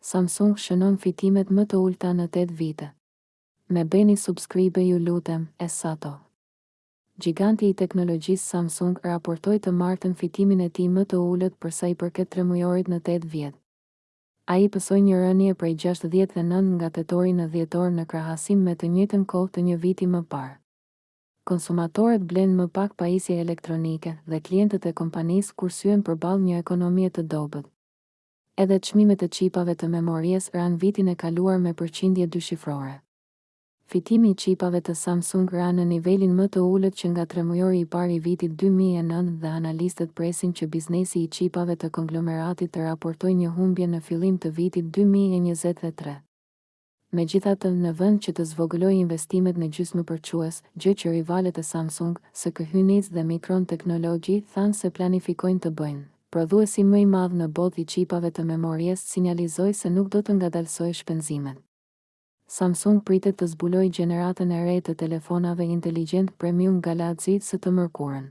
Samsung shënon fitimet më të ulëta në tetë vite. Më bëni subscribe ju lutem, e satoh. Gjiganti i teknologjisë Samsung raportoi të martën fitimin e tij më të ulët për sa i përket tremujorit në tetë vjet. Ai pësoi një rënie prej gjashtëdhjetë e nëntë nga tetori në dhjetor në krahasim me të njëjtën kohë të një viti më parë. Konsumatorët blenë më pak pajisje elektronike dhe klientët e kompanisë kursyen përballë një ekonomie të dobët. Edhe çmimet e çipave të memories ranë vitin e kaluar me përqindje dyshifrore. Fitimi i çipave të Samsung ra në nivelin më të ulët që nga tremujori i parë i vitit dy mijë e nëntë dhe analistët presin që biznesi i çipave të konglomeratit të raportojë një humbje në fillim të vitit dy mijë e njëzet e tre. Megjithatë, në vend që të zvogëlojë investimet në gjysmëpërçues, gjë që rivalët e Samsung, SK Hynix dhe Micron Technology thanë se planifikojnë të bëjnë, prodhuesi më i madh në botë i çipave të memories sinjalizoi se nuk do të ngadalësojë shpenzimet. Samsung pritet të zbulojë gjeneratën e re të telefonave inteligjentë premium Galaxy S të mërkurën.